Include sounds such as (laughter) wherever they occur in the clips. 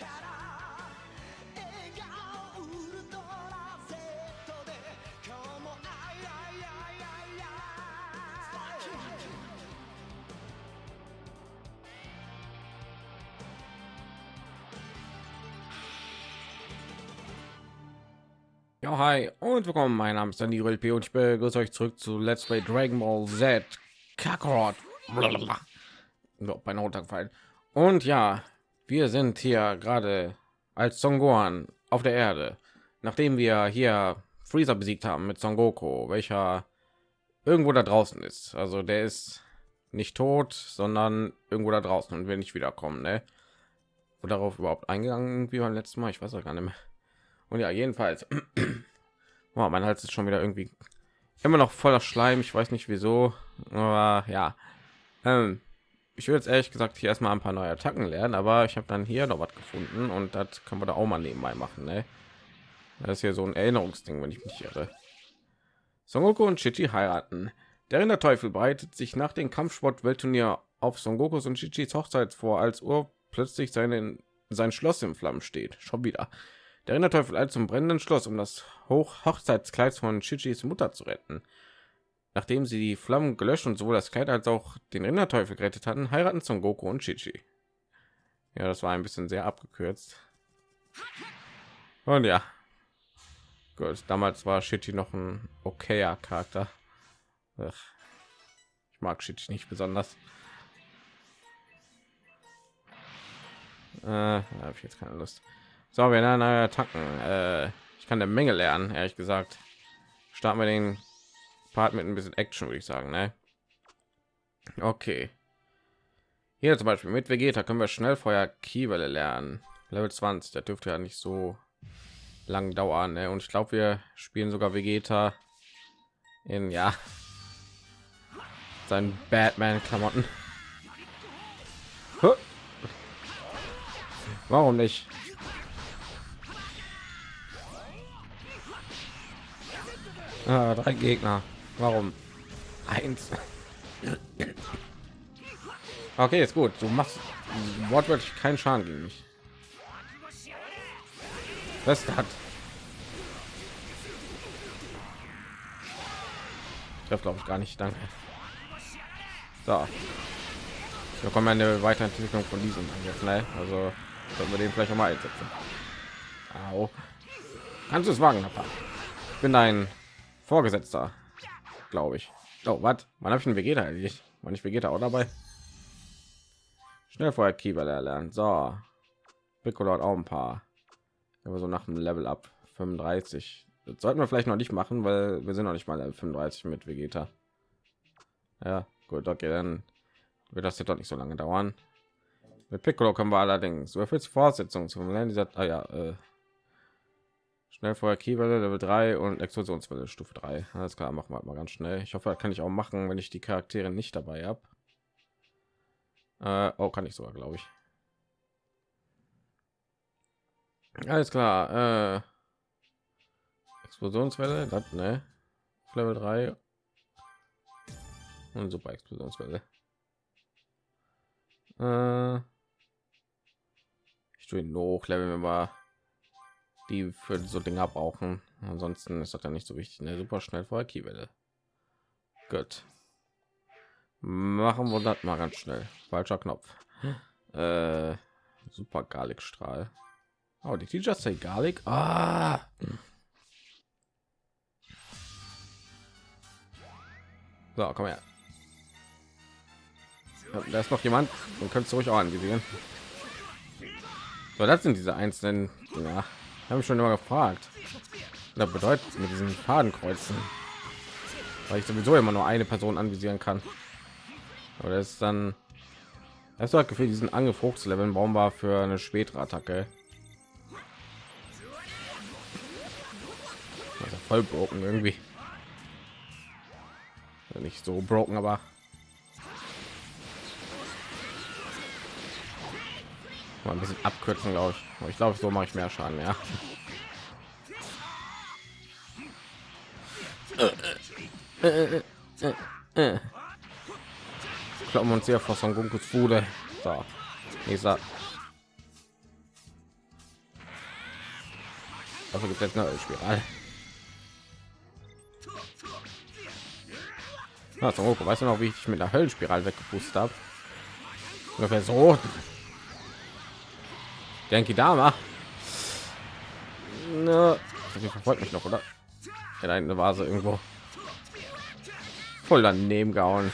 Ja, hi und willkommen. Mein Name ist Danny LP und ich begrüße euch zurück zu Let's Play Dragon Ball Z Kakarot. Bei runtergefallen. Und ja, wir sind hier gerade als Son Gohan auf der Erde, nachdem wir hier Freezer besiegt haben mit Son Goku, welcher irgendwo da draußen ist. Also der ist nicht tot, sondern irgendwo da draußen und will nicht wiederkommen. Ne? Wo darauf überhaupt eingegangen wie beim letzten Mal? Ich weiß auch gar nicht mehr. Und ja, jedenfalls, (clears throat) oh, mein Hals ist schon wieder irgendwie immer noch voller Schleim. Ich weiß nicht wieso, aber ja. Ähm, ich würde jetzt ehrlich gesagt hier erstmal ein paar neue Attacken lernen, aber ich habe dann hier noch was gefunden und das können wir da auch mal nebenbei machen. Ne? Das ist hier so ein Erinnerungsding, wenn ich mich irre. Son Goku und Chichi heiraten. Der Rinderteufel bereitet sich nach dem Kampfsport-Weltturnier auf Son Gokus und Chichis Hochzeit vor, als Uhr plötzlich seine, sein Schloss im Flammen steht. Schon wieder. Der Rinderteufel eilt zum brennenden Schloss, um das Hoch Hochzeitskleid von Chichis Mutter zu retten. Nachdem sie die Flammen gelöscht und sowohl das Kleid als auch den Rinderteufel gerettet hatten, heiraten Son Goku und Chichi. Ja, das war ein bisschen sehr abgekürzt. Und ja, gut. Damals war Chichi noch ein okayer Charakter. Ach, ich mag Chichi nicht besonders. Äh, habe ich jetzt keine Lust. So, wir lernen neue Attacken. Äh, ich kann eine Menge lernen, ehrlich gesagt. Starten wir den Part mit ein bisschen Action, würde ich sagen. Ne? Okay. Hier zum Beispiel mit Vegeta können wir schnell Feuer Kiewelle lernen. Level 20, der dürfte ja nicht so lang dauern. Ne? Und ich glaube, wir spielen sogar Vegeta in ja seinen Batman-Klamotten. Warum nicht? Ah, drei Gegner. Warum? Eins. Okay, ist gut. Du machst wortwörtlich keinen Schaden gegen mich. Das hat. Trifft glaube ich gar nicht. Danke. So. Wir kommen eine Weiterentwicklung von diesem Angriff. Ne? Also sollten wir den vielleicht noch mal einsetzen. Au. Kannst du es wagen, Papa? Ich bin ein Vorgesetzter, glaube ich. Oh, was? Man habe ich einen Vegeta eigentlich? Man ich Vegeta auch dabei? Schnell vorher Kieber erlernen. So, Piccolo hat auch ein paar. Aber so nach dem Level ab 35. Das sollten wir vielleicht noch nicht machen, weil wir sind noch nicht mal Level 35 mit Vegeta. Ja, gut, okay, dann wird das jetzt doch nicht so lange dauern. Mit Piccolo können wir allerdings. So viel Fortsetzung zum Lernen dieser. Ah, ja, äh, Schnellfeuer Kiewelle Level 3 und Explosionswelle Stufe 3. Alles klar, machen wir mal ganz schnell. Ich hoffe, das kann ich auch machen, wenn ich die Charaktere nicht dabei habe. Äh, oh, kann ich sogar, glaube ich. Alles klar. Äh, Explosionswelle, das ne? Level 3 und super Explosionswelle. Äh, ich tue ihn hoch, Level, wenn wir die für so Dinger brauchen. Ansonsten ist das ja nicht so wichtig. Eine super schnell vor Kiewelle. Gut. Machen wir das mal ganz schnell. Falscher Knopf. Äh, super Garlic-Strahl. Oh, die Teacher say Garlic. Ah. So, komm her. Da ist noch jemand. und könntest du ruhig auch anvisieren. So, das sind diese einzelnen. Ja, habe ich schon immer gefragt. Da bedeutet mit diesen Fadenkreuzen, weil ich sowieso immer nur eine Person anvisieren kann. Aber das ist dann das hat gefühlt diesen Angriff hochzuleveln. Warum war für eine spätere Attacke? Also voll broken irgendwie. Nicht so broken, aber mal ein bisschen abkürzen glaube ich ich glaube so mache ich mehr schaden ja kloppen uns hier vor Son Gokus Bude so sag Dafür gibt es eine Spirale. Okay. weißt du noch, wie ich mit der Höllenspirale weggepustet habe? Ungefähr so. Denke Dama. Ne, verfolgt mich noch, oder? Da eine Vase irgendwo. Voll daneben gehauen.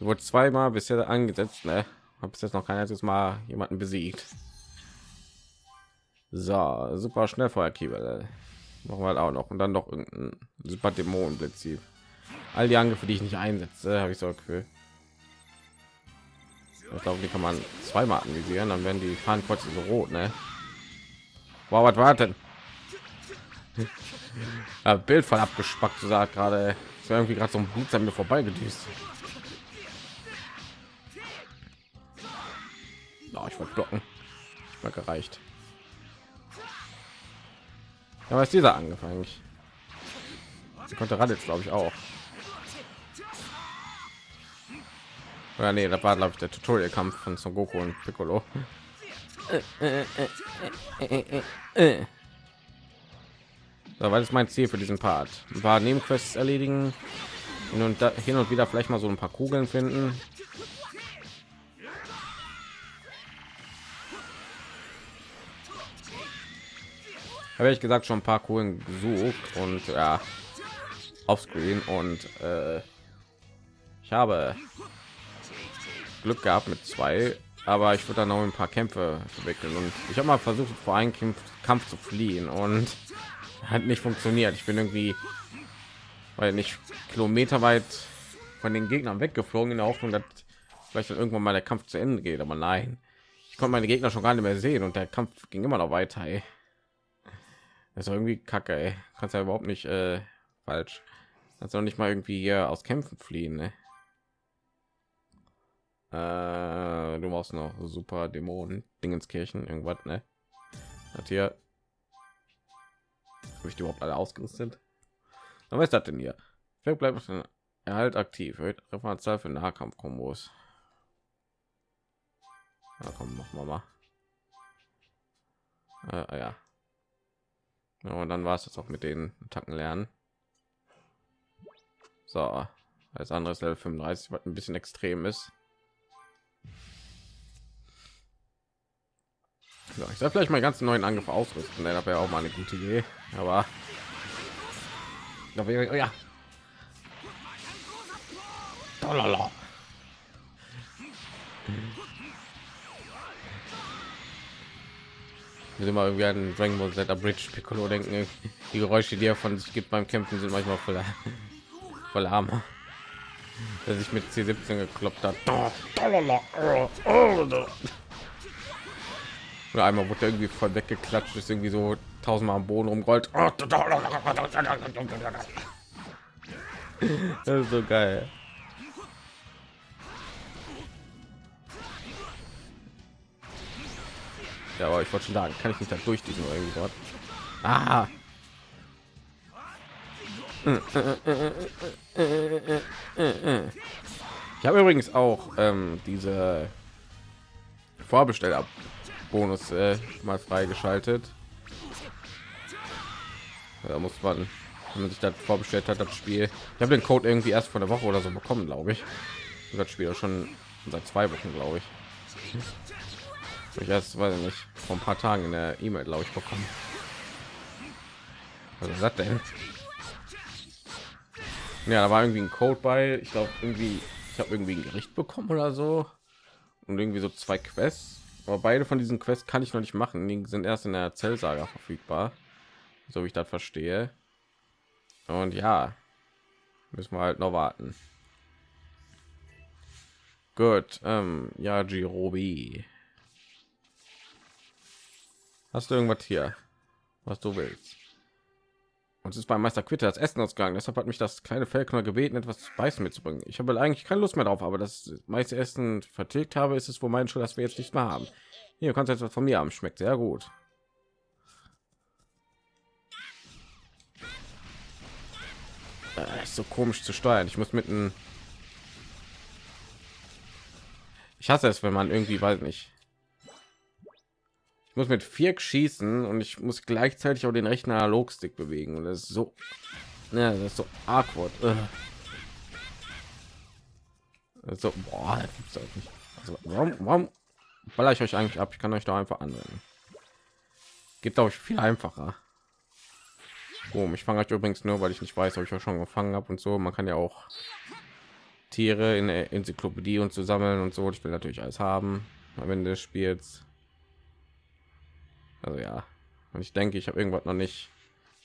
Wurde zweimal bisher angesetzt, ne? Habe bis jetzt noch kein einziges Mal jemanden besiegt. So, super Schnellfeuerkiebel. Machen wir halt auch noch und dann noch irgendein super Dämonenblitz. All die Angriffe, die ich nicht einsetze, habe ich so Gefühl. Ich glaube, die kann man zweimal anvisieren, dann werden die Fahnenkreuze so rot, ne? Wow, was war denn? (laughs) ja, Bild voll abgespackt, so sagt gerade. Es irgendwie gerade so ein Blut an mir vorbei gedüst. Oh, ich wollte blocken. Ich war gereicht. Ja, was dieser angefangen? Sie konnte Raditz, glaube ich, auch. Ja, nee, das war glaube ich der Tutorial-Kampf von Son Goku und Piccolo. So, weil ist mein Ziel für diesen Part. Ein paar Nebenquests erledigen und da, hin und wieder vielleicht mal so ein paar Kugeln finden. Habe ich gesagt schon ein paar Kugeln gesucht und ja, offscreen und äh, ich habe Glück gehabt mit zwei, aber ich würde dann noch ein paar Kämpfe entwickeln und ich habe mal versucht vor einem Kampf, Kampf zu fliehen und (laughs) hat nicht funktioniert. Ich bin irgendwie, weil nicht Kilometer weit von den Gegnern weggeflogen in der Hoffnung, dass vielleicht dann irgendwann mal der Kampf zu Ende geht, aber nein, ich konnte meine Gegner schon gar nicht mehr sehen und der Kampf ging immer noch weiter. Ey. Das ist irgendwie kacke, ey. kannst ja überhaupt nicht äh, falsch. Kannst du nicht mal irgendwie hier aus Kämpfen fliehen, ne? Äh, du brauchst noch super Dämonen, Dingenskirchen, irgendwas, ne? Hat hier habe ich überhaupt alle ausgerüstet? Was ist das denn hier? Vielleicht bleibt Erhalt aktiv, Referenzzahl für Nahkampfkombos. Ja, komm, machen mal. Äh, ja. ja. Und dann war es das auch mit den Attacken lernen. So, als anderes Level 35, was ein bisschen extrem ist. Ja, ich soll vielleicht mal ganz neuen Angriff ausrüsten, dann wäre auch mal eine gute Idee. Aber ja. Dolala. Wir sind mal irgendwie an Dragon Ball Z Bridge Piccolo denken. Die Geräusche, die er von sich gibt beim Kämpfen, sind manchmal voller, (laughs) voller Arme. Der sich mit C17 gekloppt hat. Oder einmal wurde irgendwie voll weggeklatscht, ist irgendwie so tausendmal am Boden rumrollt. Das ist so geil. Ja, aber ich wollte schon sagen, kann ich nicht da durch diesen irgendwie dort. Ah. Ich habe übrigens auch ähm, diese Vorbesteller Bonus äh, mal freigeschaltet. Da muss man, wenn man sich das vorbestellt hat, das Spiel. Ich habe den Code irgendwie erst vor der Woche oder so bekommen, glaube ich. Das Spiel schon seit zwei Wochen, glaube ich. Ich erst, weiß ich nicht, vor ein paar Tagen in der E-Mail, glaube ich, bekommen. Was ist das denn? Ja, da war irgendwie ein Code bei. Ich glaube, irgendwie, ich habe irgendwie ein Gericht bekommen oder so. Und irgendwie so zwei Quests aber beide von diesen Quests kann ich noch nicht machen. Die sind erst in der Zellsaga verfügbar, so wie ich das verstehe. Und ja, müssen wir halt noch warten. Gut, ähm, ja, Girobi. Hast du irgendwas hier, was du willst? Und ist beim Meister Quitter das Essen ausgegangen. Deshalb hat mich das kleine Fellknall gebeten, etwas zu beißen mitzubringen. Ich habe eigentlich keine Lust mehr drauf, aber das meiste Essen vertilgt habe, ist es wohl mein Schuld, dass wir jetzt nicht mehr haben. Hier kannst du etwas von mir haben. Schmeckt sehr gut. Äh, ist so komisch zu steuern. Ich muss mitten. Ich hasse es, wenn man irgendwie, weiß nicht. Ich muss mit vier schießen und ich muss gleichzeitig auch den rechten Analogstick bewegen und das ist so, ja, das ist so awkward. So. Also, warum, warum baller ich euch eigentlich ab? Ich kann euch da einfach anwenden. Glaube ich viel einfacher. Oh, ich fange euch übrigens nur, weil ich nicht weiß, ob ich auch schon gefangen habe und so. Man kann ja auch Tiere in der Enzyklopädie und zu sammeln und so. Ich will natürlich alles haben am Ende des Spiels. Also ja, und ich denke, ich habe irgendwas noch nicht.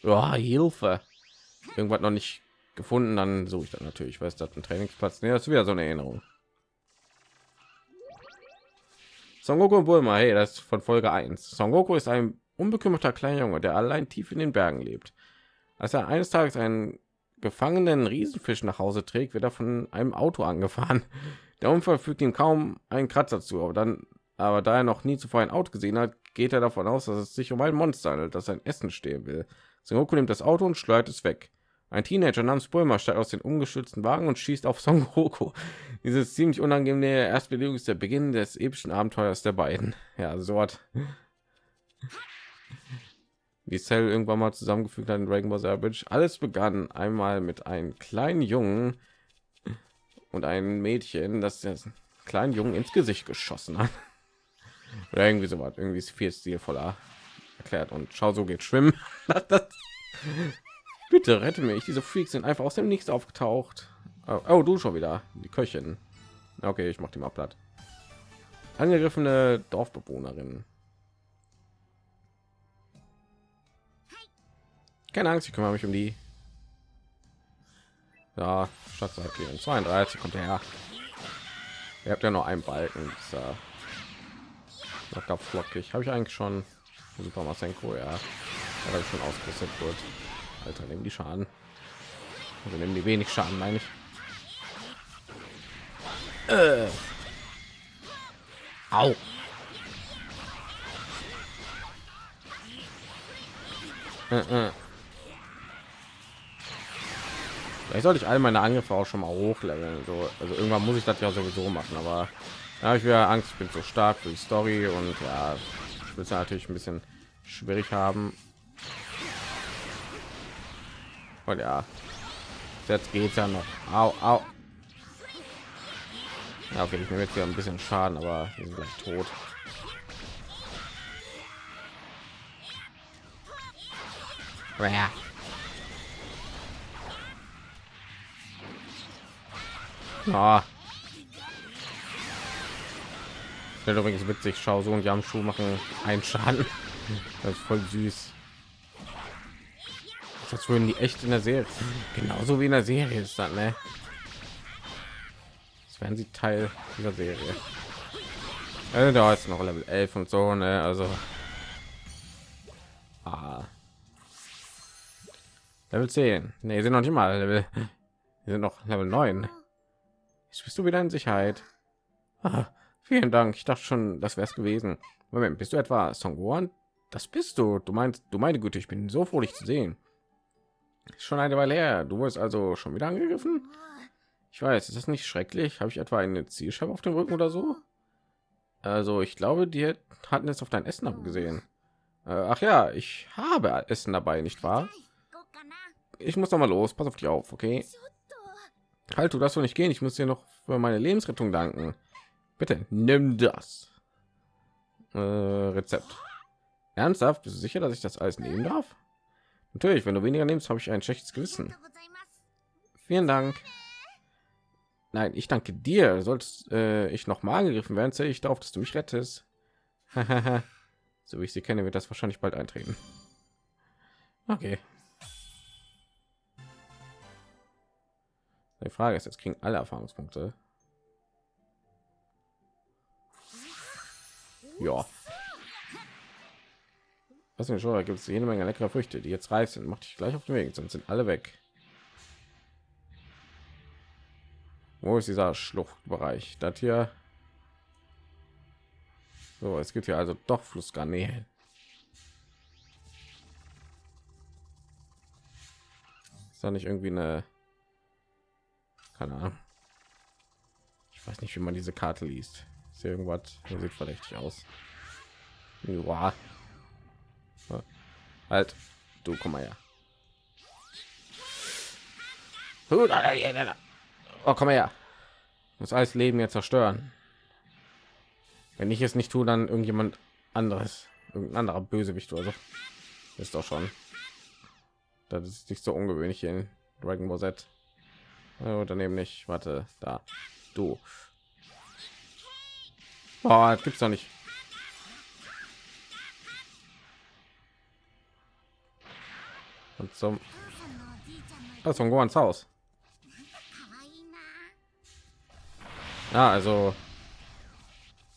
Oh, Hilfe, irgendwas noch nicht gefunden. Dann suche ich dann natürlich, weil es das ein Trainingsplatz. Nee, das ist wieder so eine Erinnerung. Son Goku und Bulma, hey, das ist von Folge 1. Son Goku ist ein unbekümmerter kleiner Junge, der allein tief in den Bergen lebt. Als er eines Tages einen gefangenen Riesenfisch nach Hause trägt, wird er von einem Auto angefahren. Der Unfall fügt ihm kaum einen Kratzer zu, aber dann, aber da er noch nie zuvor ein Auto gesehen hat, geht er davon aus, dass es sich um ein Monster handelt, das sein Essen stehen will. Son Goku nimmt das Auto und schleudert es weg. Ein Teenager namens Bulma steigt aus dem ungeschützten Wagen und schießt auf Son Goku. (laughs) Dieses ziemlich unangenehme Erstbewegung ist der Beginn des epischen Abenteuers der beiden. Ja, so hat wie Cell irgendwann mal zusammengefügt hat in Dragon Ball Savage. Alles begann einmal mit einem kleinen Jungen und ein Mädchen, das der kleinen Jungen ins Gesicht geschossen hat. Oder irgendwie so was, irgendwie ist viel stilvoller erklärt. Und schau, so geht schwimmen. (laughs) Bitte rette mich. Diese Freaks sind einfach aus dem Nichts aufgetaucht. Oh, oh du schon wieder. Die Köchin. Okay, ich mache die mal platt. Angegriffene Dorfbewohnerin. Keine Angst, ich kümmere mich um die. Ja, statt 32 kommt her. Ihr habt ja noch einen Balken. Äh, locker flockig. Habe ich eigentlich schon Super Masenko, ja. Aber schon ausgerüstet wird. Alter, nehmen die Schaden. Also nehmen die wenig Schaden, meine ich. Äh. Au. Äh, äh. Vielleicht sollte ich all meine Angriffe auch schon mal hochleveln. So, also irgendwann muss ich das ja sowieso machen, aber da habe ich wieder Angst, ich bin so stark für die Story und ja, ich will es natürlich ein bisschen schwierig haben. Und ja, jetzt geht ja noch. Au, au. Ja, okay, ich nehme jetzt wieder ein bisschen Schaden, aber wir sind gleich tot. Ja. Ah. Ja, übrigens witzig, schau so und Jamschuh machen einen Schaden. Das ist voll süß. Das würden die echt in der Serie. Genauso wie in der Serie ist das, ne? Das werden sie Teil dieser Serie. Also, da ist noch Level 11 und so, ne? Also. Ah. Level 10. Ne, sind noch nicht mal Level. Wir sind noch Level 9. Jetzt bist du wieder in Sicherheit. Ah, vielen Dank. Ich dachte schon, das wäre es gewesen. Moment, bist du etwa Songwon? Das bist du. Du meinst, du meine Güte, ich bin so froh, dich zu sehen. Schon eine Weile her. Du wurdest also schon wieder angegriffen? Ich weiß, ist das nicht schrecklich? Habe ich etwa eine Zielscheibe auf dem Rücken oder so? Also, ich glaube, die hatten es auf dein Essen abgesehen. Äh, ach ja, ich habe Essen dabei, nicht wahr? Ich muss noch mal los. Pass auf dich auf, okay? Halt, du darfst doch nicht gehen. Ich muss dir noch für meine Lebensrettung danken. Bitte nimm das. Äh, Rezept. Ernsthaft? Bist du sicher, dass ich das alles nehmen darf? Natürlich, wenn du weniger nimmst, habe ich ein schlechtes Gewissen. Vielen Dank. Nein, ich danke dir. Solltest äh, ich noch mal angegriffen werden, zähle ich darauf, dass du mich rettest. (laughs) so wie ich sie kenne, wird das wahrscheinlich bald eintreten. Okay. Die Frage ist, jetzt kriegen alle Erfahrungspunkte. Ja. Was mir schon, da gibt es jede Menge leckere Früchte, die jetzt reif sind. Mach dich gleich auf den Weg, sonst sind alle weg. Wo ist dieser Schluchtbereich? Das hier. So, es gibt hier also doch Flussgarnelen. Ist da nicht irgendwie eine keine Ahnung. Ich weiß nicht, wie man diese Karte liest. Ist irgendwas, sieht verdächtig aus. Ja. Halt, du komm mal her. Oh, komm her. Das alles Leben jetzt zerstören. Wenn ich es nicht tue, dann irgendjemand anderes, irgendein anderer Bösewicht oder so. Ist doch schon. Das ist nicht so ungewöhnlich in Dragon Ball Z. Oder neben nicht. Warte, da. Du. Oh, das gibt's doch nicht. Und zum das von Gohans Haus. Ja, also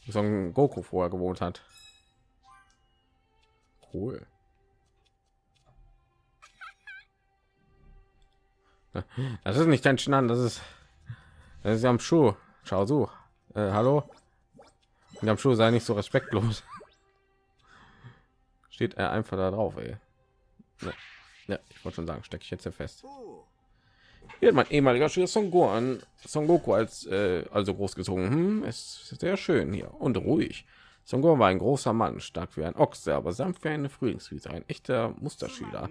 so ein Goku vorher gewohnt hat. Cool. Das ist nicht dein Schnan, das ist das ist am Schuh. Schau so. Äh, hallo. Am Schuh sei nicht so respektlos. Steht er einfach da drauf, ey. Ja, ja ich wollte schon sagen, stecke ich jetzt hier fest. Hier hat mein ehemaliger Schüler Son Gohan, Son Goku als äh, also großgezogen. Hm, ist sehr schön hier und ruhig. Son Gohan war ein großer Mann, stark wie ein Ochse, aber sanft wie eine Frühlingswiese, ein echter Musterschüler.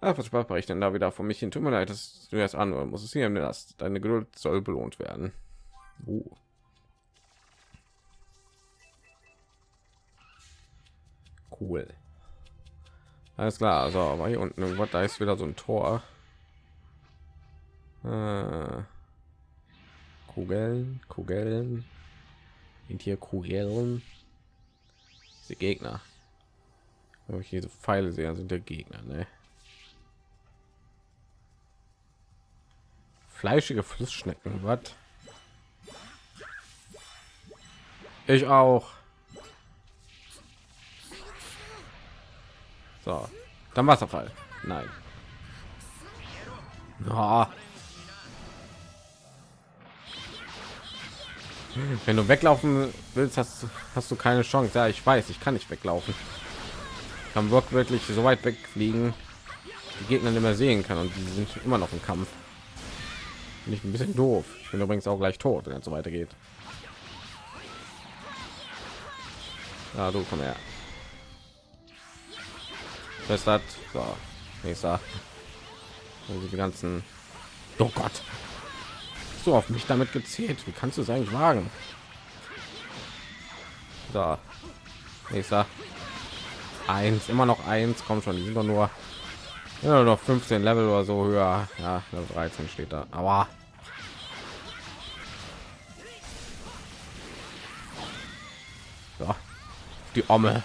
Ach, was sprach ich denn da wieder von mich hin? Tut mir leid, dass du erst anhören musst. Es hier im Last. Deine Geduld soll belohnt werden. Oh. Cool. Alles klar, also aber hier unten irgendwas, da ist wieder so ein Tor. Äh, Kugeln, Kugeln. Sind hier Kugeln? Diese Gegner. Wenn ich hier so Pfeile sehe, sind der Gegner, ne? Fleischige Flussschnecken, was? Ich auch. So, dann Wasserfall. Nein. Oh. Wenn du weglaufen willst, hast, hast du keine Chance. Ja, ich weiß, ich kann nicht weglaufen. Ich kann wirklich so weit wegfliegen, die Gegner nicht mehr sehen kann und die sind immer noch im Kampf. Bin ich ein bisschen doof. Ich bin übrigens auch gleich tot, wenn es so weitergeht. Ja, du komm her. Hat so nächster. Also die ganzen. Oh Gott du auf mich damit gezählt? Wie kannst du es eigentlich wagen? Da. Nächster. Eins, immer noch eins, kommt schon, die sind doch nur ja, noch 15 Level oder so höher. Ja, 13 steht da. Aber so. die Omme.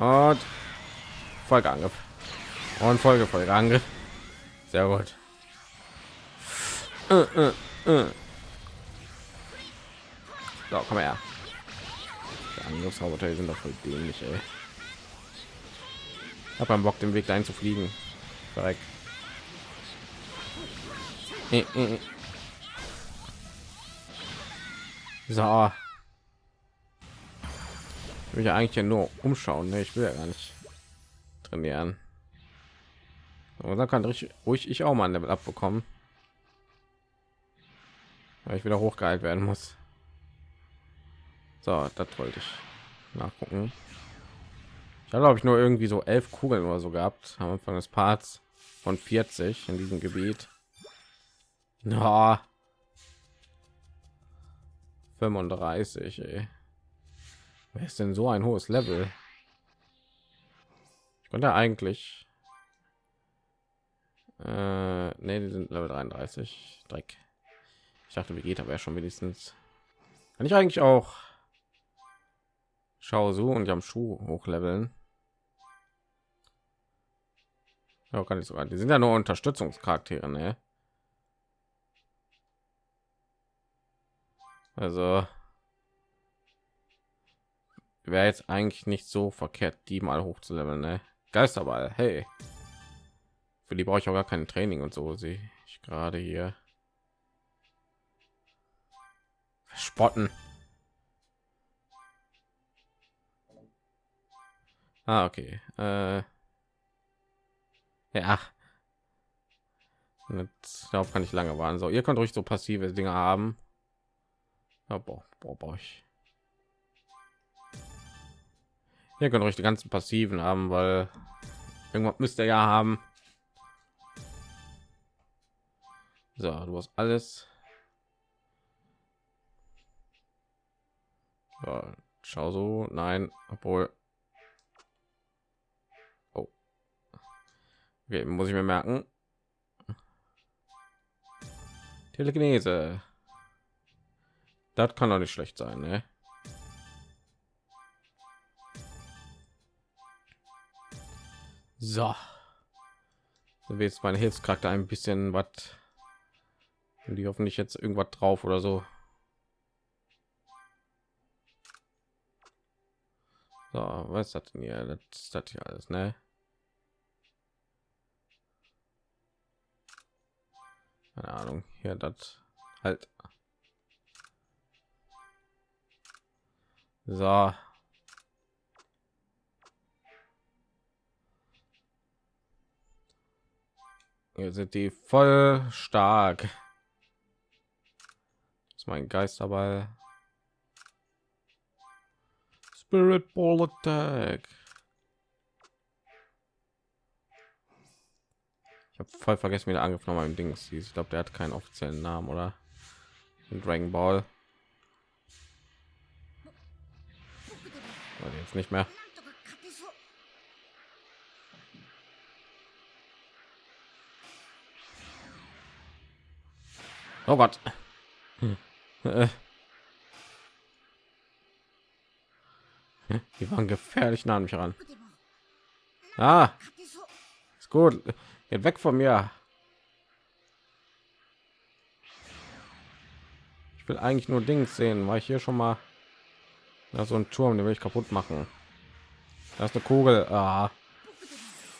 Und Folgeangriff. Und Folge Folgeangriff. Sehr gut. Äh, äh, äh. So, komm her. Angriffsroboter sind doch voll dämlich, ey. Hab beim Bock den Weg dahin zu fliegen. Direkt. Äh, äh, äh. So. Ich will ja eigentlich ja nur umschauen. Ne? Ich will ja gar nicht trainieren. Und dann kann ich ruhig ich auch mal ein Level abbekommen. Weil ich wieder hochgeheilt werden muss. So, das wollte ich nachgucken. Ich glaube ich nur irgendwie so elf Kugeln oder so gehabt am Anfang des Parts von 40 in diesem Gebiet. Ja. 35, ey. Wer ist denn so ein hohes Level? könnte eigentlich äh, nee, die sind level 33 dreck. Ich dachte vegeta wäre schon wenigstens. Kann ich eigentlich auch schau so und am schuh hochleveln? Ja, kann ich sogar. Die sind ja nur unterstützungscharaktere ne? also wäre jetzt eigentlich nicht so verkehrt die mal hochzuleveln ne? Geisterball, hey. Für die brauche ich auch gar kein Training und so, sehe ich gerade hier. Spotten. Ah, okay. Äh, ja. Jetzt, darauf kann ich lange warten. So, ihr könnt ruhig so passive Dinge haben. Ja, boah, boah, boah, ich. Ihr könnt euch die ganzen passiven haben, weil irgendwas müsst ihr ja haben. So, du hast alles. Ja, schau so, nein, obwohl. Oh. Okay, muss ich mir merken. Telekinese. Das kann doch nicht schlecht sein, ne? So. So wie jetzt meine Hilfscharakter ein bisschen was. Die hoffentlich jetzt irgendwas drauf oder so. So, was das denn hier? Das ist das hier alles, ne? Keine Ahnung. Hier das halt. So. Hier sind die voll stark. Das ist mein Geisterball. Spirit Ball Attack. Ich habe voll vergessen, wie der Angriff noch mal im Ding hieß. Ich glaube, der hat keinen offiziellen Namen, oder? In Dragon Ball. Jetzt nicht mehr. Oh Gott. Die waren gefährlich nah an mich ran. Ah, ist gut. Geht weg von mir. Ich will eigentlich nur Dings sehen, weil ich hier schon mal da so ein Turm, den will ich kaputt machen. Da ist eine Kugel. Ah.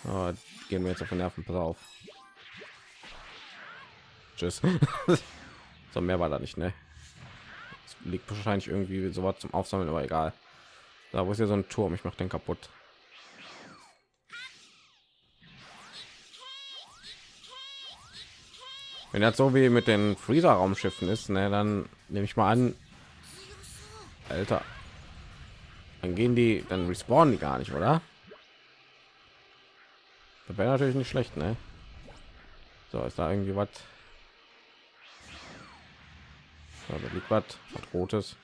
Oh, gehen wir jetzt auf den Nerven. Pass auf. Tschüss. (laughs) so mehr war da nicht, ne? Es liegt wahrscheinlich irgendwie so was zum Aufsammeln, aber egal. Da wo ist ja so ein Turm, ich mache den kaputt. Wenn das so wie mit den Freezer Raumschiffen ist, ne, dann nehme ich mal an, Alter, dann gehen die, dann respawnen die gar nicht, oder? Das wäre natürlich nicht schlecht, ne? So, ist da irgendwie was? So, da liegt was, was rotes.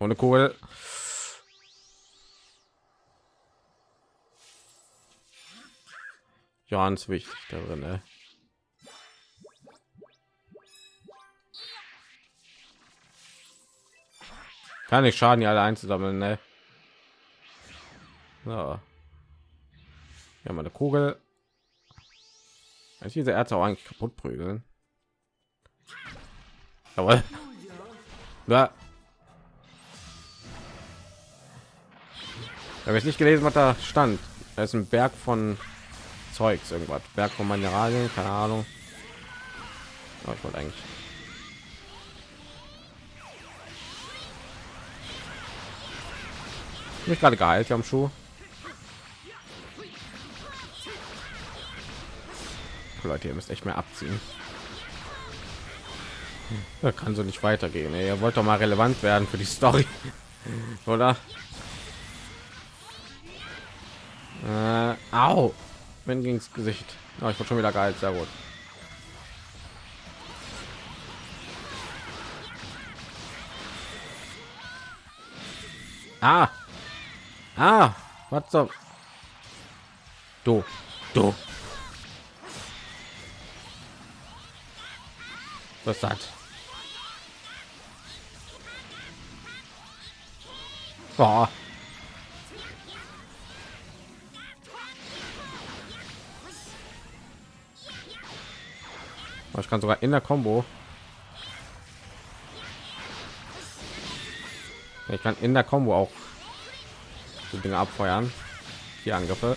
Ohne Kugel. Ganz wichtig darin, ne? Kann ich schaden, die alle einzusammeln, ne? So. Ja, meine Kugel. Kann ich diese Ärzte auch eigentlich kaputt prügeln? Jawohl. Ja. habe ich nicht gelesen, was da stand. Da ist ein Berg von Zeugs, irgendwas. Berg von Mineralien, keine Ahnung. Oh, ich wollte eigentlich. Mich gerade geheilt am Schuh. Leute, ihr müsst echt mehr abziehen. Da kann so nicht weitergehen. Ey. Ihr wollt doch mal relevant werden für die Story, (laughs) oder? Äh, au, wenn ging's Gesicht. Oh, ich wurde schon wieder geil, sehr gut. Ah, ah, was so? Du, du. Was hat? Boah. Ich kann sogar in der Combo. Ich kann in der Combo auch die Dinge abfeuern. Die Angriffe.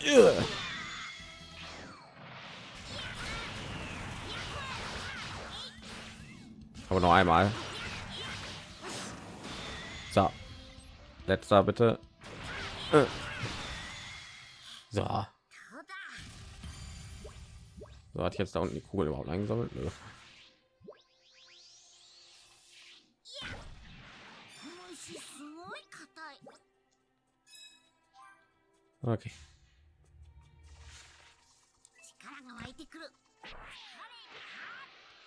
Aber noch einmal. So. Letzter bitte. So. So hat jetzt da unten die Kugel überhaupt eingesammelt. Nö. Okay.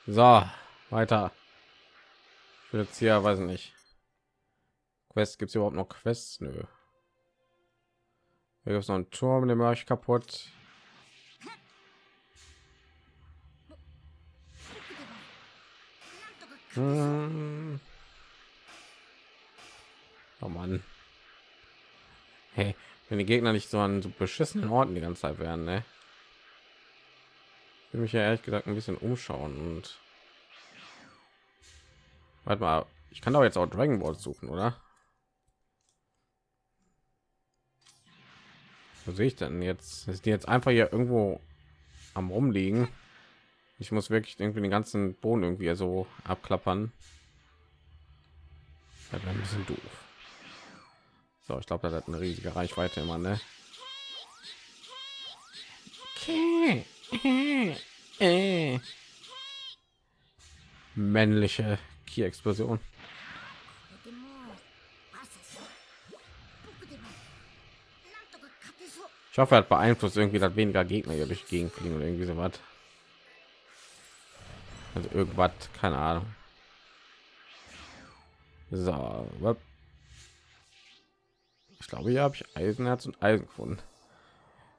So, weiter. Ich jetzt hier, weiß nicht. Quest gibt es überhaupt noch Quests? Nö. Hier gibt es noch einen Turm, den mache ich kaputt. Hm. Oh Mann. Hey, wenn die Gegner nicht so an so beschissenen Orten die ganze Zeit werden, ne? Ich will mich ja ehrlich gesagt ein bisschen umschauen und Warte mal, ich kann doch jetzt auch Dragon Ball suchen, oder? Wo sehe ich denn jetzt? Ist die jetzt einfach hier irgendwo am rumliegen? Ich muss wirklich irgendwie den ganzen Boden irgendwie so abklappern. Das wäre ein bisschen doof. So, ich glaube, das hat eine riesige Reichweite immer, ne? Okay. (laughs) Männliche Ki-Explosion. Ich hoffe, er hat beeinflusst irgendwie, dass weniger Gegner hier durch fliegen oder irgendwie so was. Also irgendwas, keine Ahnung. So, ich glaube, hier habe ich Eisenherz und Eisen gefunden.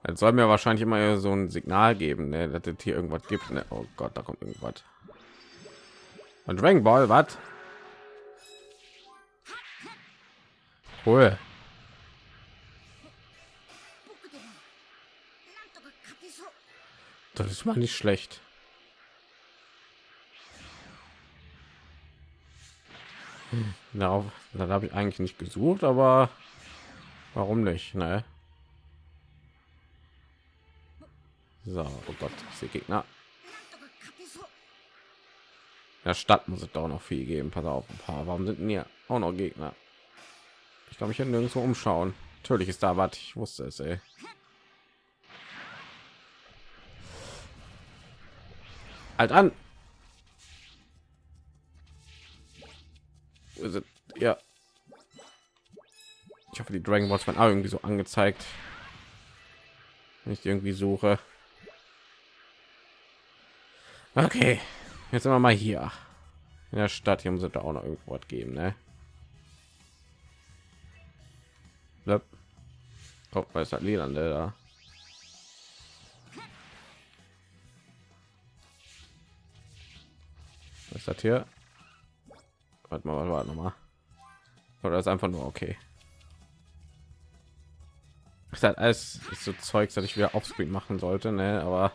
Es soll mir wahrscheinlich immer so ein Signal geben, ne, dass es hier irgendwas gibt. Ne? Oh Gott, da kommt irgendwas. Und Dragon Ball, was? Cool. Das ist mal nicht schlecht. Darauf, da habe ich eigentlich nicht gesucht, aber warum nicht? Ne? So, oh Gott, ich sehe Gegner. Der Stadt muss es doch noch viel geben. Pass auf, ein paar. Warum sind hier auch noch Gegner? Ich glaube, ich hätte nirgendwo umschauen. Natürlich ist da was. Ich wusste es, ey. Halt an. Ja. Ich hoffe, die Dragon Balls waren irgendwie so angezeigt. Wenn ich irgendwie suche. Okay. Jetzt sind wir mal hier in der Stadt. Hier muss es da auch noch irgendwo geben, ne? Oh, weil es hat Lilan da. Was ist das hier? Warte mal, warte mal. Oder ist einfach nur okay. Ist halt alles ist so Zeugs, dass ich wieder Offscreen machen sollte, ne? Aber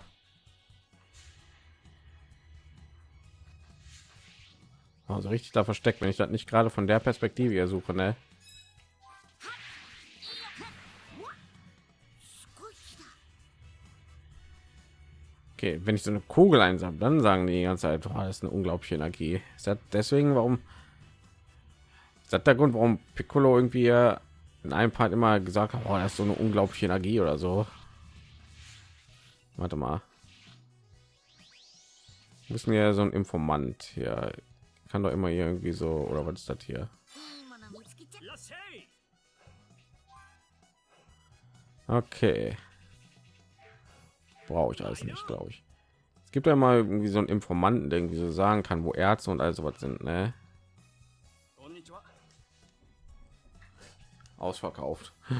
also richtig da versteckt, wenn ich das nicht gerade von der Perspektive hier suche, ne? Okay, wenn ich so eine Kugel einsam, dann sagen die ganze Zeit, oh, das ist eine unglaubliche Energie. Ist das deswegen, warum? Ist das der Grund, warum Piccolo irgendwie in einem Part immer gesagt hat, oh, das ist so eine unglaubliche Energie oder so? Warte mal. Müssen wir so ein Informant hier kann doch immer irgendwie so oder was ist das hier? Okay brauche ich alles nicht, glaube ich. Es gibt ja mal irgendwie so einen Informanten, der irgendwie so sagen kann, wo Ärzte und also was sind, ne? Ausverkauft. (laughs)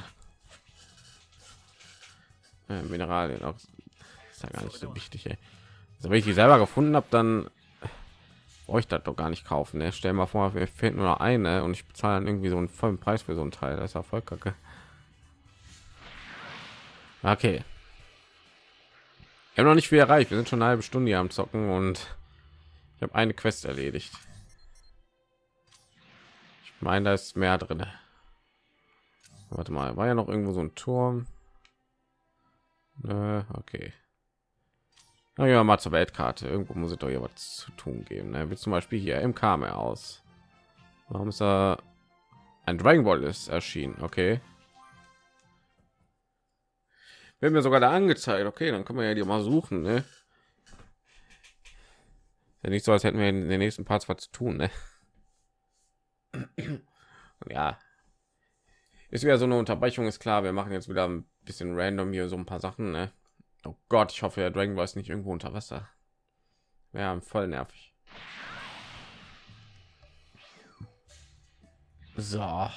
Mineralien auch ist ja gar nicht so wichtig. Ey. Also wenn ich die selber gefunden habe, dann ich das doch gar nicht kaufen. Ne? Stell mal vor, mir fehlt nur eine und ich bezahle dann irgendwie so einen vollen Preis für so ein Teil. Das ist ja voll kacke. Okay. Wir haben noch nicht viel erreicht. Wir sind schon eine halbe Stunde hier am Zocken und ich habe eine Quest erledigt. Ich meine, da ist mehr drin. Warte mal, war ja noch irgendwo so ein Turm. Nö, okay. Na ja, mal zur Weltkarte. Irgendwo muss es doch hier was zu tun geben. Ne? Wie zum Beispiel hier im Kame aus. Warum ist da ein Dragon Ball ist erschienen? Okay. Wird mir sogar da angezeigt. Okay, dann kann man ja die mal suchen. Ne? Ja nicht so, als hätten wir in den nächsten Parts was zu tun, ne? ja, ist wieder so eine Unterbrechung, ist klar. Wir machen jetzt wieder ein bisschen random hier so ein paar Sachen, ne? Oh Gott, ich hoffe, der Dragon Ball ist nicht irgendwo unter Wasser. Ja, voll nervig. So.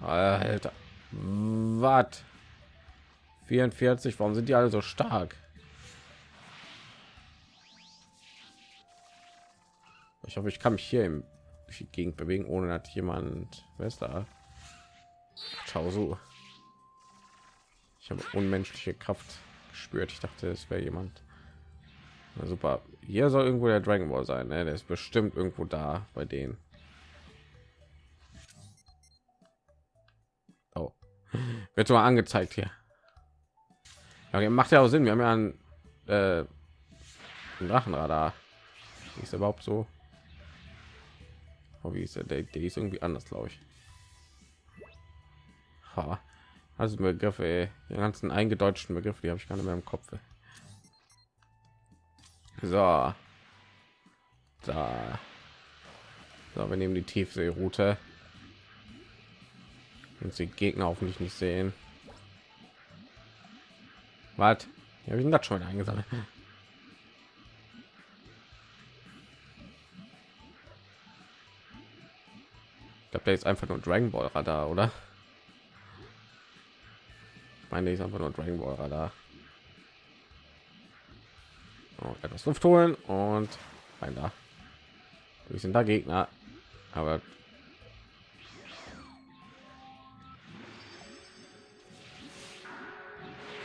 Alter. Was? 44, warum sind die alle so stark? Ich hoffe, ich kann mich hier im Gegend bewegen, ohne dass jemand, wer ist da? Ciao so. Ich habe unmenschliche Kraft gespürt. Ich dachte, es wäre jemand. Na super. Hier soll irgendwo der Dragon Ball sein. Ne? Der ist bestimmt irgendwo da bei denen. Oh. Wird so angezeigt hier. Ja, macht ja auch Sinn. Wir haben ja ein, äh, Drachenradar. Ist überhaupt so? Oh, wie ist der? Der, der ist irgendwie anders, glaube ich. Ha. Also Begriffe, ey. die ganzen eingedeutschten Begriffe, die habe ich gar nicht mehr im Kopf. So. Da. So, wir nehmen die Tiefseeroute. Und die Gegner hoffentlich nicht sehen. Was? Habe ich das schon eingesammelt. (laughs) Ich glaube, der ist einfach nur Dragon Ball Radar, oder? Meine ich einfach nur Dragon Ball Radar. Oh, etwas Luft holen und rein da. Wir sind da Gegner, aber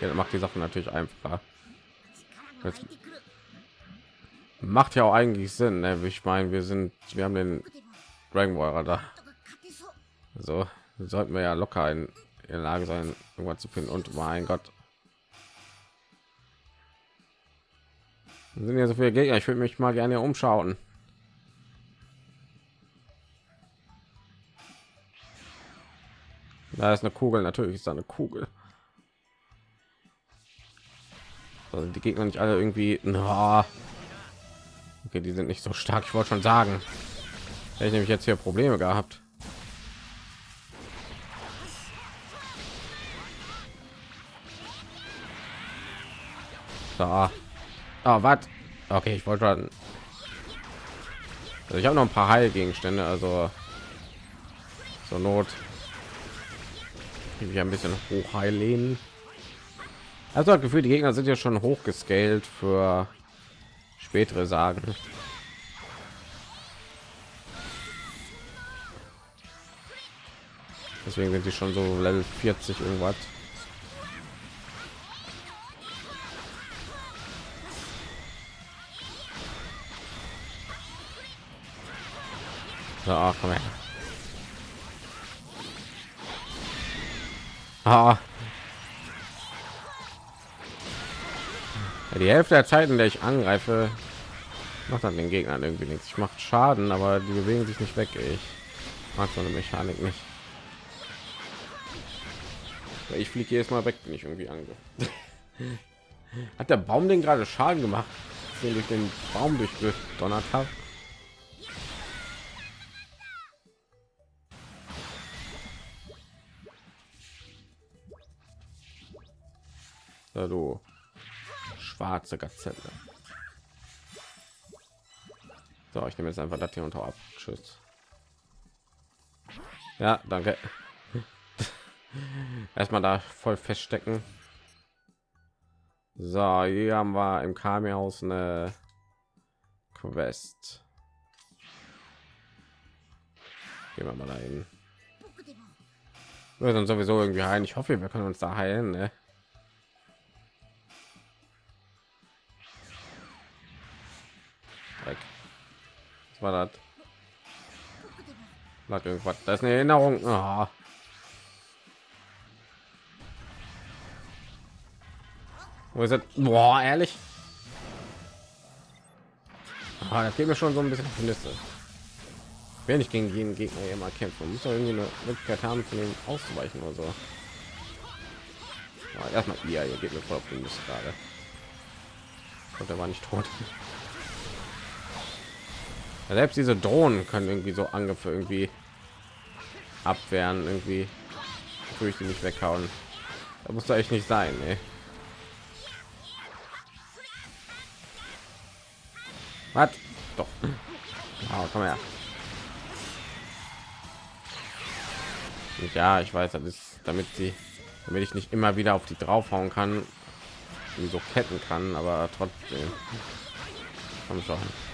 ja, macht die Sache natürlich einfacher. Jetzt macht ja auch eigentlich Sinn. Ne? Ich meine, wir sind, wir haben den Dragon Ball Radar. So sollten wir ja locker in in der Lage sein, irgendwas zu finden. Und mein Gott, sind ja so viele Gegner. Ich würde mich mal gerne umschauen. Da ist eine Kugel, natürlich ist da eine Kugel. Also die Gegner nicht alle irgendwie. Oh. Okay, die sind nicht so stark. Ich wollte schon sagen, ich nämlich jetzt hier Probleme gehabt. Da. Ah, was? Okay, ich wollte schon. Also ich habe noch ein paar Heilgegenstände, also so Not. Ich ein bisschen hoch heilen. Also das Gefühl, die Gegner sind ja schon hoch gescaled für spätere Sagen. Deswegen sind sie schon so Level 40 irgendwas. So, oh, komm her. Ah. Ja, die Hälfte der Zeit, in der ich angreife, macht dann den Gegnern irgendwie nichts. Ich mache Schaden, aber die bewegen sich nicht weg. Ich mag so eine Mechanik nicht. Ich fliege jedes Mal weg, bin ich irgendwie ange. (laughs) Hat der Baum den gerade Schaden gemacht, den durch den Baum durchgedonnert habe? Du schwarze Gazelle. So, ich nehme jetzt einfach das hier unter ab. Tschüss. Ja, danke. (laughs) Erstmal da voll feststecken. So, hier haben wir im Kami-Haus eine Quest. Gehen wir mal dahin. Wir sind sowieso irgendwie heilen. Ich hoffe, wir können uns da heilen. Ne? Was war das? Lag irgendwas. Das ist eine Erinnerung. Oh. Wo ist es? Boah, ehrlich? Ah, da fehlt mir schon so ein bisschen auf die. Wenn ich gegen jeden Gegner immer kämpfen, muss doch irgendwie eine Möglichkeit haben, von dem auszuweichen oder so. Oh, erstmal ihr, ihr geht mir voll auf die Liste gerade. Und er war nicht tot. Selbst diese Drohnen können irgendwie so Angriffe irgendwie abwehren, irgendwie ich die nicht weghauen. Da muss da echt nicht sein, ey. Was? Doch. Oh, komm her. Ja, ich weiß, das ist, damit sie, damit ich nicht immer wieder auf die draufhauen kann, so ketten kann, aber trotzdem. Komm schon.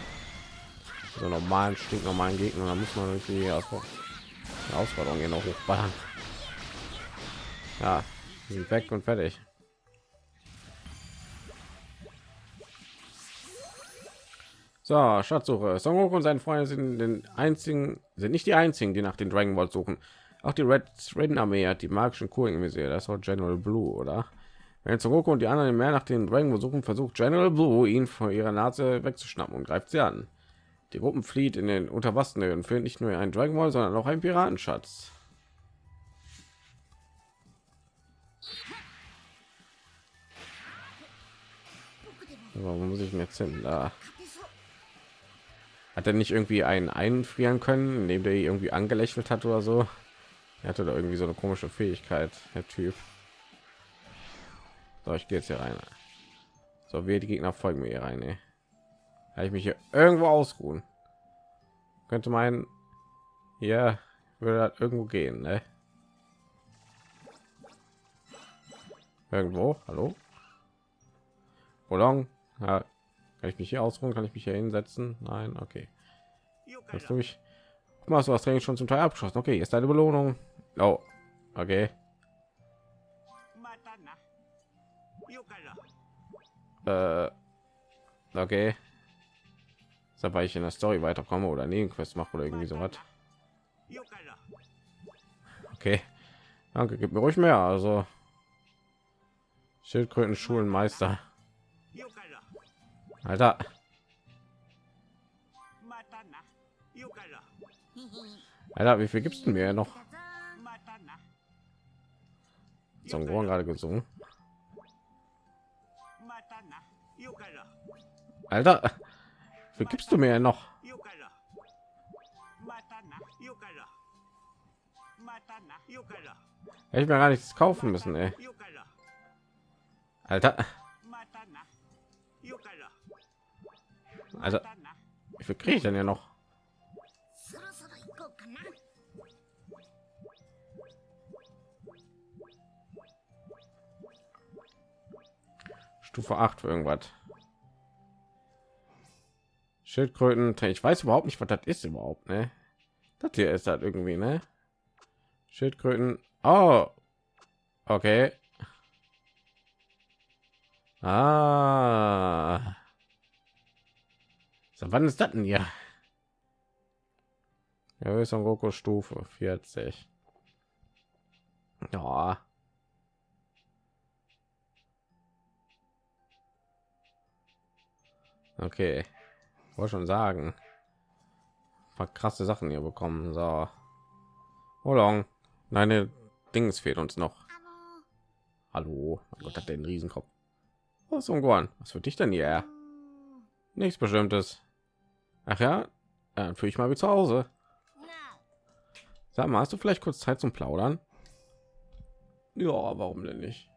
So normalen, stinknormalen Gegner, da muss man irgendwie aus Herausforderung hier noch hochballern. Ja, sind weg und fertig. So, Schatzsuche. Son Goku und seine Freunde sind den einzigen, sind nicht die einzigen, die nach den Dragon Ball suchen. Auch die Red Red Armee hat die magischen Kugeln im Visier. Das war General Blue, oder? Wenn Son Goku und die anderen mehr nach den Dragon Ball suchen, versucht General Blue ihn vor ihrer Nase wegzuschnappen und greift sie an. Die Gruppen flieht in den Unterwasser und findet nicht nur einen Dragon Ball, sondern auch einen Piratenschatz. Warum muss ich mir jetzt hin? Da hat er nicht irgendwie einen einfrieren können, indem der irgendwie angelächelt hat oder so. Er hatte da irgendwie so eine komische Fähigkeit, der Typ. So, ich gehe jetzt hier rein. So, wir die Gegner folgen mir hier rein. Ey. Ich mich hier irgendwo ausruhen? Könnte mein ja würde halt irgendwo gehen, ne? Irgendwo, hallo? Wolong, ja, kann ich mich hier ausruhen? Kann ich mich hier hinsetzen? Nein, okay. Jetzt durch. Machst du das Training schon zum Teil abgeschlossen? Okay, ist deine Belohnung. Oh, okay. Äh, okay. Da weil ich in der Story weiterkomme oder Nebenquest mache oder irgendwie so was. Okay. Danke, gib mir ruhig mehr. Also Schildkröten Schulenmeister. Alter. Alter, wie viel gibst du mir noch? Zum gerade gesungen. Alter, gibst du mir noch? Hätte ich mir gar nichts kaufen müssen, ey. Alter. Also, wie viel kriege ich denn ja noch? Stufe 8 für irgendwas. Schildkröten, ich weiß überhaupt nicht, was das ist überhaupt, ne? Das hier ist halt irgendwie, ne? Schildkröten. Oh. Okay. Ah. So, wann ist das denn hier? Ja, ist Goku Stufe 40. Ja. Okay. Wollte schon sagen. War krasse Sachen hier bekommen. So. Hold Meine Dings fehlt uns noch. Hallo. Oh Gott, hat den Riesenkopf. Was oh, Gohan? Was für dich denn hier? Nichts bestimmtes. Ach ja, dann fühle ich mal wie zu Hause. Sag mal, hast du vielleicht kurz Zeit zum Plaudern? Ja, warum denn nicht?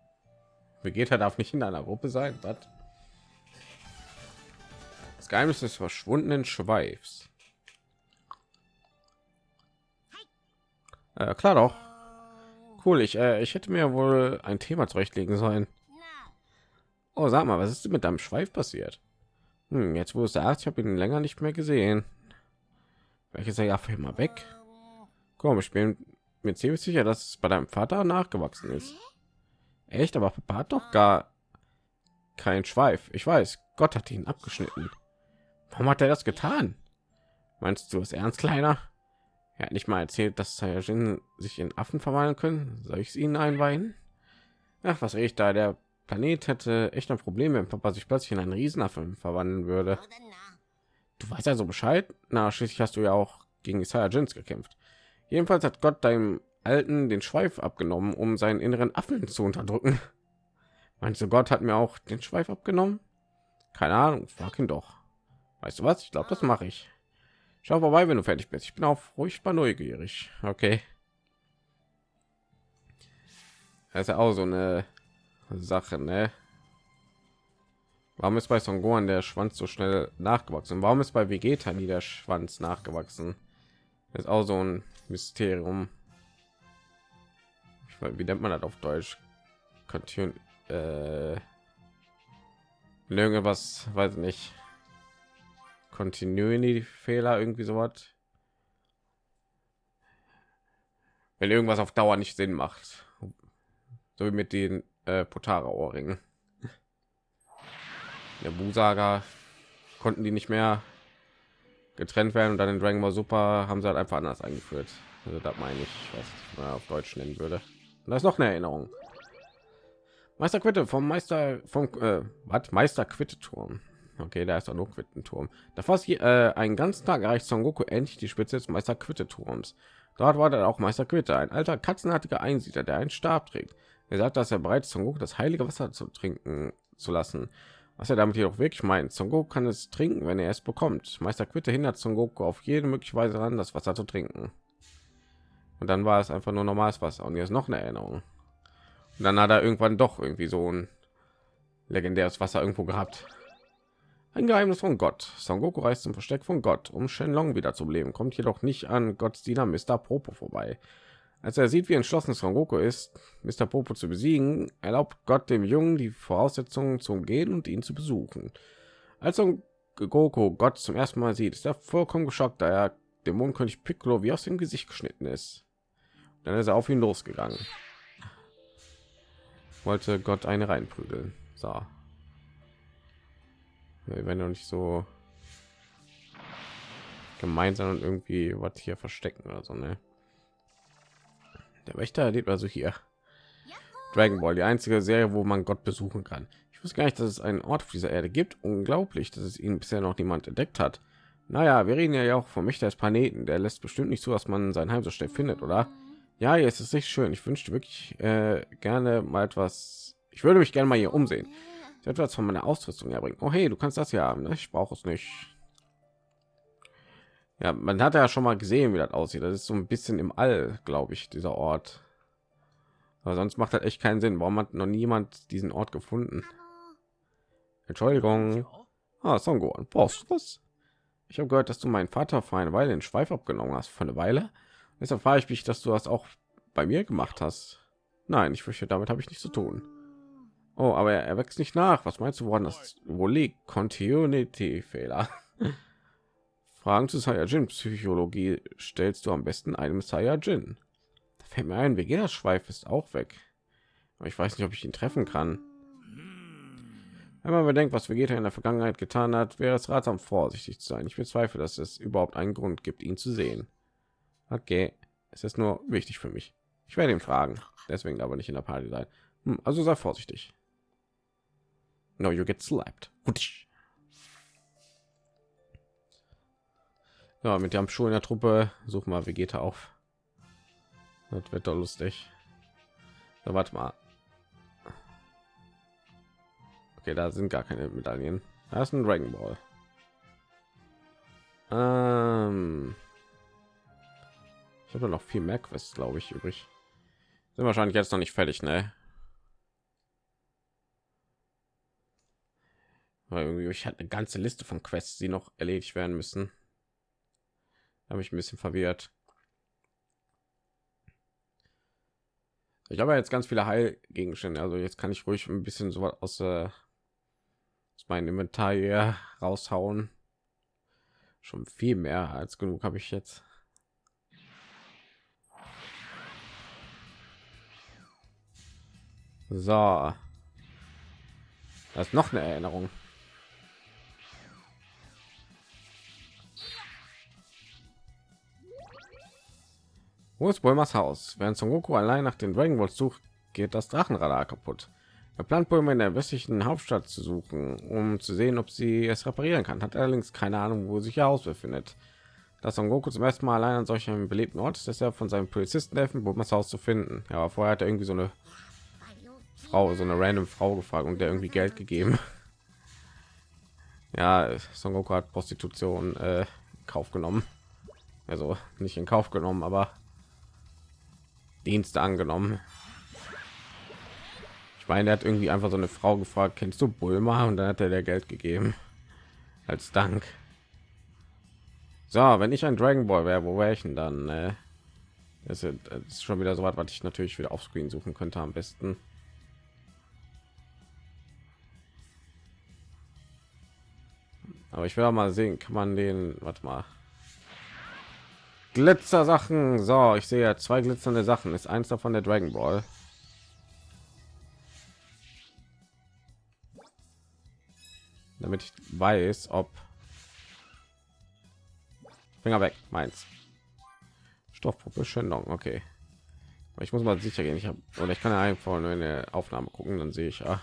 Vegeta darf nicht in einer Gruppe sein. Was? Geheimnis des verschwundenen Schweifs. Äh, klar doch. Cool, ich, äh, ich hätte mir wohl ein Thema zurechtlegen sollen. Oh, sag mal, was ist mit deinem Schweif passiert? Hm, jetzt wo es sagt, ich habe ihn länger nicht mehr gesehen. Welches er ja für immer weg? Komm, ich bin mir ziemlich sicher, dass es bei deinem Vater nachgewachsen ist. Echt, aber Papa hat doch gar kein Schweif. Ich weiß, Gott hat ihn abgeschnitten. Warum hat er das getan? Meinst du es ernst, kleiner? Er hat nicht mal erzählt, dass Saiyajin sich in Affen verwandeln können. Soll ich es ihnen einweihen? Ach, was ich da? Der Planet hätte echt ein Problem, wenn Papa sich plötzlich in einen Riesenaffen verwandeln würde. Du weißt also Bescheid? Na, schließlich hast du ja auch gegen die Saiyajins gekämpft. Jedenfalls hat Gott deinem Alten den Schweif abgenommen, um seinen inneren Affen zu unterdrücken. Meinst du, Gott hat mir auch den Schweif abgenommen? Keine Ahnung, frag ihn doch. Weißt du was? Ich glaube, das mache ich. Schau vorbei, wenn du fertig bist. Ich bin auch furchtbar neugierig. Okay. Das ist ja auch so eine Sache, ne? Warum ist bei Son Gohan der Schwanz so schnell nachgewachsen? Warum ist bei Vegeta nie der Schwanz nachgewachsen? Das ist auch so ein Mysterium. Ich weiß, wie nennt man das auf Deutsch? Continue, äh, irgendwas, weiß nicht. Continuity Fehler irgendwie so was. Wenn irgendwas auf Dauer nicht Sinn macht, so wie mit den äh, Potara Ohrringen. Der Busaga konnten die nicht mehr getrennt werden und dann in Dragon Ball Super haben sie halt einfach anders eingeführt. Also das meine ich, was man auf Deutsch nennen würde. Und da ist noch eine Erinnerung. Meister Quitte vom Meister vom äh, was Meister Quitte Turm. Okay, da ist doch nur Quittenturm. Da fast äh, einen ganzen Tag erreicht Son Goku endlich die Spitze des Meister Quitte Turms. Dort war dann auch Meister Quitte, ein alter katzenartiger Einsiedler, der einen Stab trägt. Er sagt, dass er bereit ist, Son Goku das heilige Wasser zu trinken zu lassen. Was er damit jedoch wirklich meint, Son Goku kann es trinken, wenn er es bekommt. Meister Quitte hindert Son Goku auf jede mögliche Weise daran, das Wasser zu trinken. Und dann war es einfach nur normales Wasser. Und ist noch eine Erinnerung. Und dann hat er irgendwann doch irgendwie so ein legendäres Wasser irgendwo gehabt. Ein Geheimnis von Gott. Son Goku reist zum Versteck von Gott, um Shenlong wieder zu leben, kommt jedoch nicht an Gottes Diener Mr. Popo vorbei. Als er sieht, wie entschlossen Son Goku ist, Mr. Popo zu besiegen, erlaubt Gott dem Jungen die Voraussetzungen zu umgehen und ihn zu besuchen. Als Son Goku Gott zum ersten Mal sieht, ist er vollkommen geschockt, da er Dämonenkönig Piccolo wie aus dem Gesicht geschnitten ist. Dann ist er auf ihn losgegangen. Wollte Gott eine reinprügeln. So. Wir werden doch nicht so gemeinsam und irgendwie was hier verstecken oder so, ne? Der Wächter erlebt also hier. Dragon Ball, die einzige Serie, wo man Gott besuchen kann. Ich wusste gar nicht, dass es einen Ort auf dieser Erde gibt. Unglaublich, dass es ihn bisher noch niemand entdeckt hat. Naja, wir reden ja auch vom Mächte des Planeten. Der lässt bestimmt nicht zu, dass man sein Heim so schnell findet, oder? Ja, jetzt ist echt schön. Ich wünschte wirklich äh, gerne mal etwas. Ich würde mich gerne mal hier umsehen. Etwas von meiner Ausrüstung erbringen. Oh hey, du kannst das ja haben. Ne? Ich brauche es nicht. Ja, man hat ja schon mal gesehen, wie das aussieht. Das ist so ein bisschen im All, glaube ich, dieser Ort. Aber sonst macht das echt keinen Sinn. Warum hat noch niemand diesen Ort gefunden? Entschuldigung. Ah, Songo, brauchst du was? Ich habe gehört, dass du meinen Vater vor eine Weile den Schweif abgenommen hast. Für eine Weile? Deshalb frage ich mich, dass du das auch bei mir gemacht hast. Nein, ich fürchte, damit habe ich nichts zu tun. Oh, aber er, er wächst nicht nach. Was meinst du, woran das wo liegt? Continuity-Fehler. (laughs) Fragen zu Saiyajin-Psychologie stellst du am besten einem Saiyajin. Da fällt mir ein, Vegetas Schweif ist auch weg. Aber ich weiß nicht, ob ich ihn treffen kann. Wenn man bedenkt, was Vegeta in der Vergangenheit getan hat, wäre es ratsam, vorsichtig zu sein. Ich bezweifle, dass es überhaupt einen Grund gibt, ihn zu sehen. Okay, es ist nur wichtig für mich. Ich werde ihn fragen, deswegen aber nicht in der Party sein. Hm, also sei vorsichtig. No, you get slapped. Ja, mit dem Schuh in der Truppe suchen wir Vegeta auf. Das wird doch lustig. So, warte mal. Okay, da sind gar keine Medaillen. Da ist ein Dragon Ball. Ähm ich habe noch viel mehr Quests, glaube ich, übrig. Sind wahrscheinlich jetzt noch nicht fertig, ne? Weil irgendwie ich hatte eine ganze Liste von Quests, die noch erledigt werden müssen. Habe ich ein bisschen verwirrt. Ich habe jetzt ganz viele Heilgegenstände, also jetzt kann ich ruhig ein bisschen so aus, äh, aus meinem Inventar hier raushauen. Schon viel mehr als genug habe ich jetzt. So. Das ist noch eine Erinnerung. Wo ist Bulmas Haus? Während Son Goku allein nach den Dragon Balls sucht, geht das Drachenradar kaputt. Er plant Bulma in der westlichen Hauptstadt zu suchen, um zu sehen, ob sie es reparieren kann. Hat allerdings keine Ahnung, wo sich ihr Haus befindet. Dass Son Goku zum ersten Mal allein an solchen belebten Ort ist, deshalb von seinem Polizisten helfen, Bulmas Haus zu finden. Ja, aber vorher hat er irgendwie so eine Frau, so eine random Frau gefragt und der irgendwie Geld gegeben. Ja, Son Goku hat Prostitution äh, Kauf genommen. Also nicht in Kauf genommen, aber Dienste angenommen. Ich meine, er hat irgendwie einfach so eine Frau gefragt, kennst du Bulma? Und dann hat er der Geld gegeben als Dank. So, wenn ich ein Dragon Ball wäre, wo wäre ich denn dann? Äh, das ist schon wieder so was, was ich natürlich wieder auf Screen suchen könnte am besten. Aber ich will mal sehen, kann man den, warte mal, Glitzer Sachen. So, ich sehe ja zwei glitzernde Sachen. Ist eins davon der Dragon Ball? Damit ich weiß, ob Finger weg, meins. Stoffpuppe Schöndung, okay. Aber ich muss mal sicher gehen. Ich habe oder ich kann ja einfach nur eine Aufnahme gucken, dann sehe ich ja,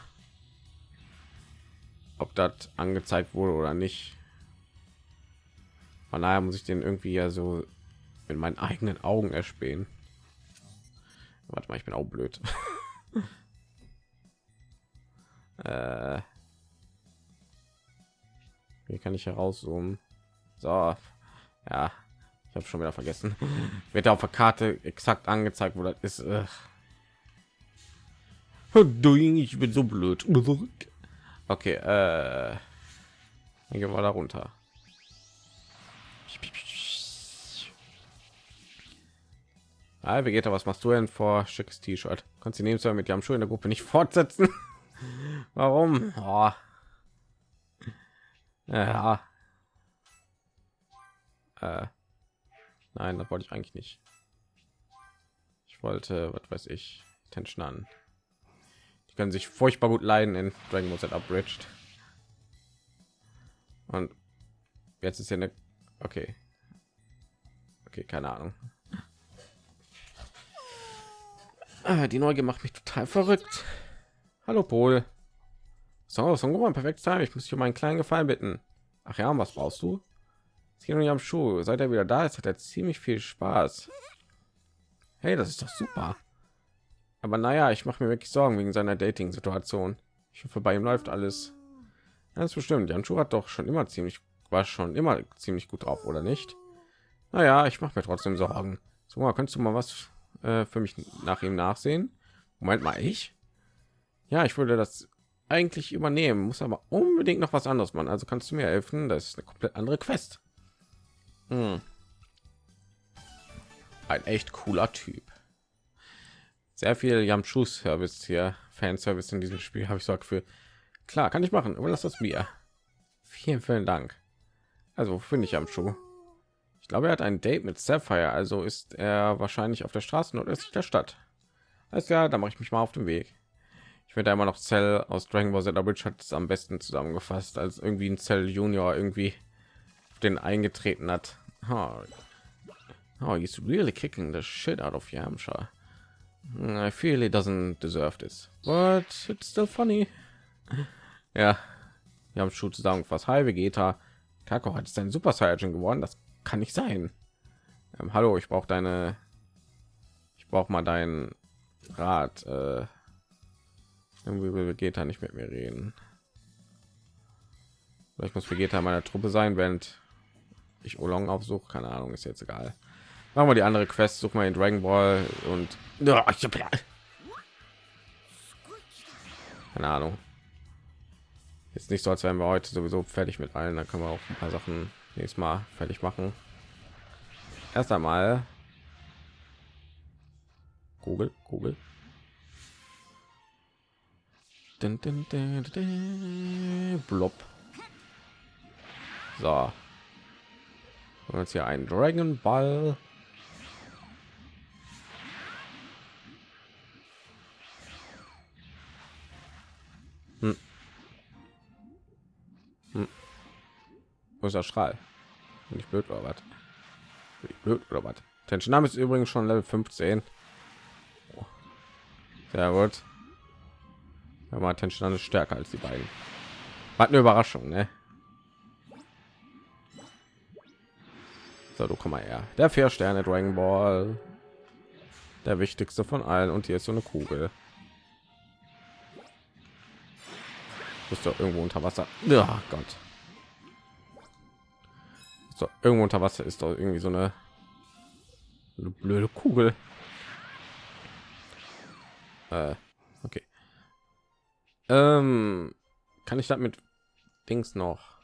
ob das angezeigt wurde oder nicht. Von daher muss ich den irgendwie ja so mit meinen eigenen Augen erspähen. Warte mal, ich bin auch blöd. (laughs) äh, wie kann ich herauszoomen? So, ja, ich habe schon wieder vergessen. (laughs) Wird auf der Karte exakt angezeigt, wo das ist. Ich bin so blöd. (laughs) Okay, äh, dann gehen wir da runter. Ah, Vegeta, was machst du denn vor schickes T-Shirt? Kannst du nehmen mit Jamschu in der Gruppe nicht fortsetzen? (laughs) Warum? Oh. Ja. Äh. Nein, das wollte ich eigentlich nicht. Ich wollte, was weiß ich, Tension an. Die können sich furchtbar gut leiden in Dragon Ball Z Abridged. Und jetzt ist ja eine, okay, okay, keine Ahnung. Ah, die Neugier macht mich total verrückt. Hallo Pol. So, so ein perfekt sein. Ich muss dich um einen kleinen Gefallen bitten. Ach ja, was brauchst du? Es nicht am Schuh. Seit er wieder da ist, hat er ziemlich viel Spaß. Hey, das ist doch super. Aber naja, ich mache mir wirklich Sorgen wegen seiner Dating-Situation. Ich hoffe, bei ihm läuft alles. Ganz bestimmt. Jan Schuh hat doch schon immer ziemlich, war schon immer ziemlich gut drauf, oder nicht? Naja, ich mache mir trotzdem Sorgen. So, mal, könntest du mal was äh, für mich nach ihm nachsehen. Moment mal, ich? Ja, ich würde das eigentlich übernehmen, muss aber unbedingt noch was anderes machen. Also kannst du mir helfen? Das ist eine komplett andere Quest. Hm. Ein echt cooler Typ. Sehr viel Yamchu Service hier, Fanservice in diesem Spiel habe ich so für klar kann ich machen. Überlass das mir. Vielen, vielen Dank. Also finde ich Yamchu? Ich glaube, er hat ein Date mit Sapphire, also ist er wahrscheinlich auf der Straße nordöstlich der Stadt. Alles ja, da mache ich mich mal auf den Weg. Ich finde immer noch Cell aus Dragon Ball Z Bridge hat es am besten zusammengefasst, als irgendwie ein Cell Junior irgendwie den eingetreten hat. Oh, oh he's really kicking the shit out of Yamcha. I feel he doesn't deserve this, but it's still funny. Ja, wir haben schon zusammengefasst. Hi Vegeta, Kako hat es ein Super Saiyan geworden. Das kann nicht sein. Ähm, hallo, ich brauche deine, ich brauche mal deinen Rat. Äh, irgendwie will Vegeta nicht mit mir reden. Vielleicht muss Vegeta meiner Truppe sein, während ich Olong aufsuche. Keine Ahnung, ist jetzt egal. Machen wir die andere Quest, suchen wir in Dragon Ball und keine Ahnung. Ist nicht so, als wären wir heute sowieso fertig mit allen. Da können wir auch ein paar Sachen nächstes Mal fertig machen. Erst einmal Google, Google. Dun, dun, dun, Blob. So. Und jetzt hier ein Dragon Ball. Der Strahl? Nicht blöd oder was? Blöd oder was? Tension ist übrigens schon Level 15. Sehr gut. Aber Tension ist stärker als die beiden. Hat eine Überraschung, ne? So, du komm mal her. Der vier Sterne Dragon Ball. Der wichtigste von allen. Und hier ist so eine Kugel. Ist doch irgendwo unter Wasser. Ja, Gott. So, irgendwo unter Wasser ist doch irgendwie so eine Eine blöde Kugel. Äh, okay. Ähm, kann ich damit Dings noch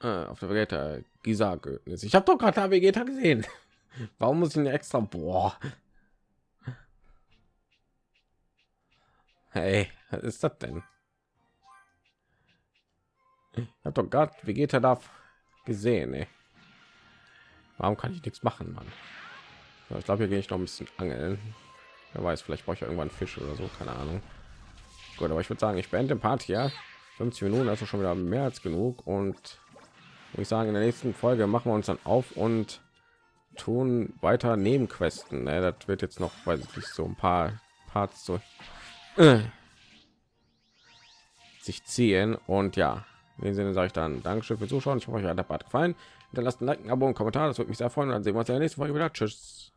äh, auf der Vegeta Gisa Ich habe doch gerade Vegeta gesehen. (laughs) Warum muss ich ihn extra? Boah. Hey, was ist das denn? Ich habe doch gerade Vegeta da gesehen. Ey. Warum kann ich nichts machen, Mann? Ich glaube, hier gehe ich noch ein bisschen angeln. Wer weiß, vielleicht brauche ich irgendwann Fisch oder so, keine Ahnung. Gut, aber ich würde sagen, ich beende den Part hier. 50 Minuten, also schon wieder mehr als genug. Und ich sagen, in der nächsten Folge machen wir uns dann auf und tun weiter Nebenquesten. Ne? Das wird jetzt noch, weiß ich nicht, so ein paar Parts so äh, sich ziehen. Und ja, in dem Sinne sage ich dann Dankeschön für Zuschauen. Ich hoffe, euch hat der Part gefallen. Hinterlasst ein Like, ein Abo und Kommentar. Das würde mich sehr freuen. Dann sehen wir uns in der nächsten Folge wieder. Tschüss.